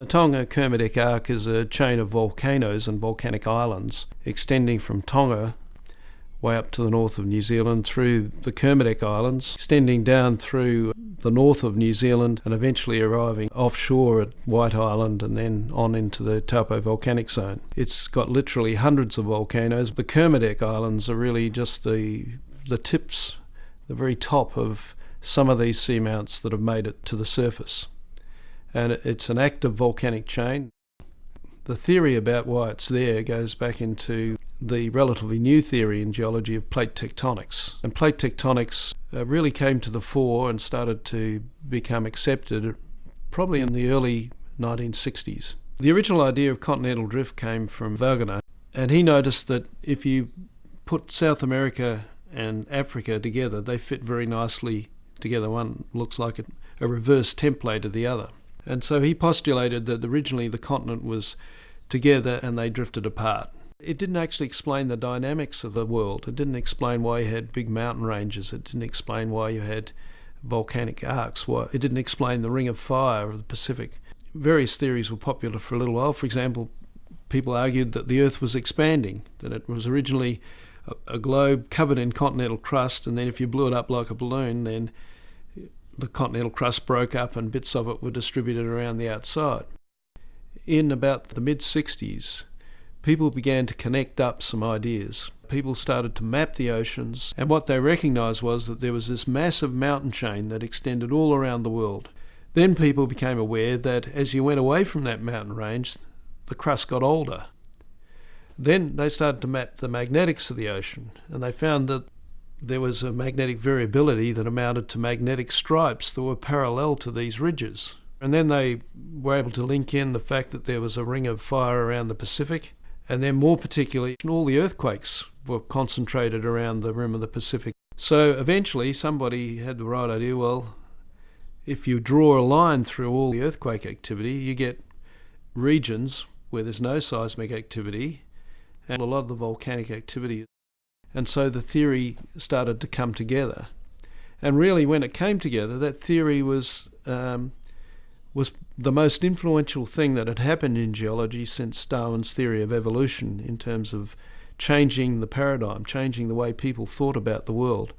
The Tonga Kermadec Arc is a chain of volcanoes and volcanic islands extending from Tonga way up to the north of New Zealand through the Kermadec Islands, extending down through the north of New Zealand and eventually arriving offshore at White Island and then on into the Taupo volcanic zone. It's got literally hundreds of volcanoes. The Kermadec Islands are really just the the tips, the very top of some of these seamounts that have made it to the surface and it's an active volcanic chain. The theory about why it's there goes back into the relatively new theory in geology of plate tectonics. And plate tectonics uh, really came to the fore and started to become accepted probably in the early 1960s. The original idea of continental drift came from Wegener, and he noticed that if you put South America and Africa together, they fit very nicely together. One looks like a reverse template of the other. And so he postulated that originally the continent was together and they drifted apart. It didn't actually explain the dynamics of the world. It didn't explain why you had big mountain ranges. It didn't explain why you had volcanic arcs. Why it didn't explain the Ring of Fire of the Pacific. Various theories were popular for a little while. For example, people argued that the Earth was expanding, that it was originally a, a globe covered in continental crust, and then if you blew it up like a balloon, then the continental crust broke up and bits of it were distributed around the outside. In about the mid 60s, people began to connect up some ideas. People started to map the oceans, and what they recognized was that there was this massive mountain chain that extended all around the world. Then people became aware that as you went away from that mountain range, the crust got older. Then they started to map the magnetics of the ocean, and they found that there was a magnetic variability that amounted to magnetic stripes that were parallel to these ridges. And then they were able to link in the fact that there was a ring of fire around the Pacific, and then more particularly, all the earthquakes were concentrated around the rim of the Pacific. So eventually, somebody had the right idea well, if you draw a line through all the earthquake activity, you get regions where there's no seismic activity, and a lot of the volcanic activity and so the theory started to come together. And really, when it came together, that theory was um, was the most influential thing that had happened in geology since Darwin's theory of evolution in terms of changing the paradigm, changing the way people thought about the world.